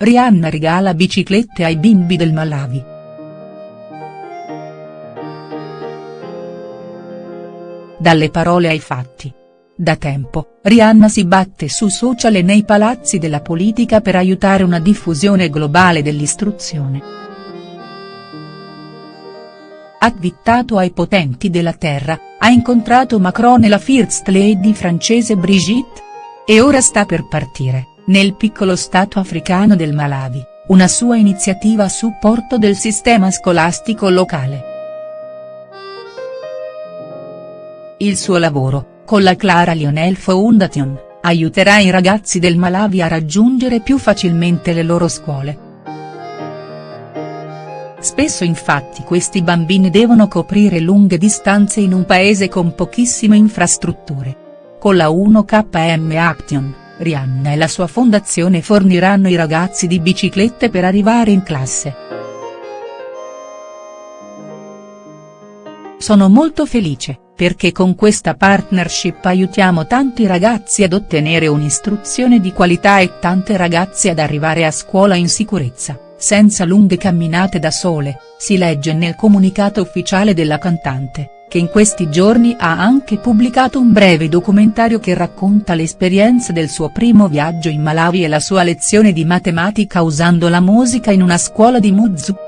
Rihanna regala biciclette ai bimbi del Malawi. Dalle parole ai fatti. Da tempo, Rihanna si batte su social e nei palazzi della politica per aiutare una diffusione globale dell'istruzione. Avvittato ai potenti della terra, ha incontrato Macron e la First Lady francese Brigitte. E ora sta per partire nel piccolo stato africano del Malawi, una sua iniziativa a supporto del sistema scolastico locale. Il suo lavoro, con la Clara Lionel Foundation, aiuterà i ragazzi del Malawi a raggiungere più facilmente le loro scuole. Spesso infatti questi bambini devono coprire lunghe distanze in un paese con pochissime infrastrutture. Con la 1KM Action Rihanna e la sua fondazione forniranno i ragazzi di biciclette per arrivare in classe. Sono molto felice, perché con questa partnership aiutiamo tanti ragazzi ad ottenere un'istruzione di qualità e tante ragazze ad arrivare a scuola in sicurezza, senza lunghe camminate da sole, si legge nel comunicato ufficiale della cantante che in questi giorni ha anche pubblicato un breve documentario che racconta l'esperienza del suo primo viaggio in Malawi e la sua lezione di matematica usando la musica in una scuola di Muzu.